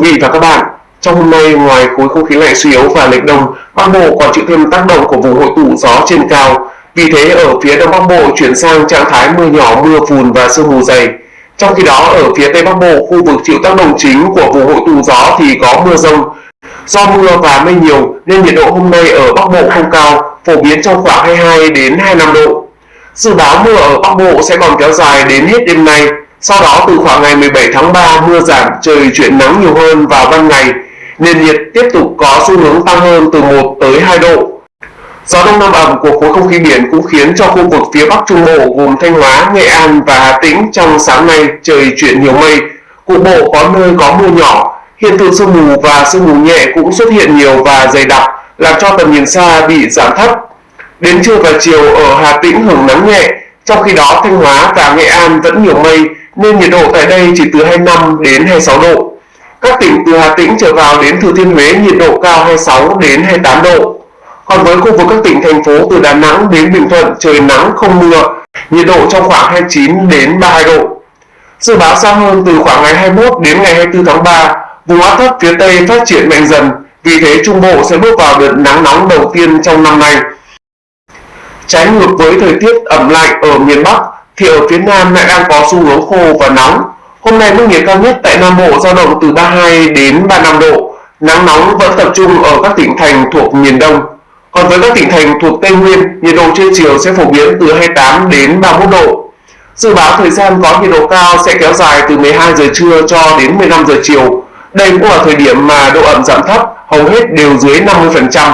quý vị và các bạn, trong hôm nay ngoài khối không khí lạnh suy yếu và lệch đông, Bắc Bộ còn chịu thêm tác động của vùng hội tụ gió trên cao. Vì thế ở phía Đông Bắc Bộ chuyển sang trạng thái mưa nhỏ, mưa phùn và sương mù dày. Trong khi đó ở phía Tây Bắc Bộ, khu vực chịu tác động chính của vùng hội tụ gió thì có mưa rông. Do mưa và mây nhiều nên nhiệt độ hôm nay ở Bắc Bộ không cao, phổ biến trong khoảng 22 đến 25 độ. Dự báo mưa ở Bắc Bộ sẽ còn kéo dài đến hết đêm nay. Sau đó từ khoảng ngày 17 tháng 3 mưa giảm, trời chuyển nắng nhiều hơn vào ban ngày. Nền nhiệt tiếp tục có xu hướng tăng hơn từ 1 tới 2 độ. Gió đông nam ẩm của khối không khí biển cũng khiến cho khu vực phía Bắc Trung Bộ gồm Thanh Hóa, Nghệ An và Hà Tĩnh trong sáng nay trời chuyển nhiều mây, cục bộ có nơi có mưa nhỏ. Hiện tượng sương mù và sương mù nhẹ cũng xuất hiện nhiều và dày đặc, làm cho tầm nhìn xa bị giảm thấp. Đến trưa và chiều ở Hà Tĩnh hưởng nắng nhẹ, trong khi đó Thanh Hóa và Nghệ An vẫn nhiều mây nên nhiệt độ tại đây chỉ từ 25 đến 26 độ. Các tỉnh từ Hà Tĩnh trở vào đến Thừa Thiên Huế nhiệt độ cao 26 đến 28 độ. Còn với khu vực các tỉnh thành phố từ Đà Nẵng đến Bình Thuận trời nắng không mưa, nhiệt độ trong khoảng 29 đến 32 độ. Dự báo xa hơn từ khoảng ngày 21 đến ngày 24 tháng 3, vùng áp thấp phía Tây phát triển mạnh dần, vì thế Trung Bộ sẽ bước vào đợt nắng nóng đầu tiên trong năm nay. Trái ngược với thời tiết ẩm lạnh ở miền Bắc, thì ở phía Nam lại đang có xu hướng khô và nóng. Hôm nay mức nhiệt cao nhất tại Nam Bộ dao động từ 32 đến 35 độ. Nắng nóng vẫn tập trung ở các tỉnh thành thuộc miền Đông. Còn với các tỉnh thành thuộc Tây Nguyên, nhiệt độ trưa chiều sẽ phổ biến từ 28 đến 31 độ. Dự báo thời gian có nhiệt độ cao sẽ kéo dài từ 12 giờ trưa cho đến 15 giờ chiều. Đây cũng là thời điểm mà độ ẩm giảm thấp, hầu hết đều dưới 50%.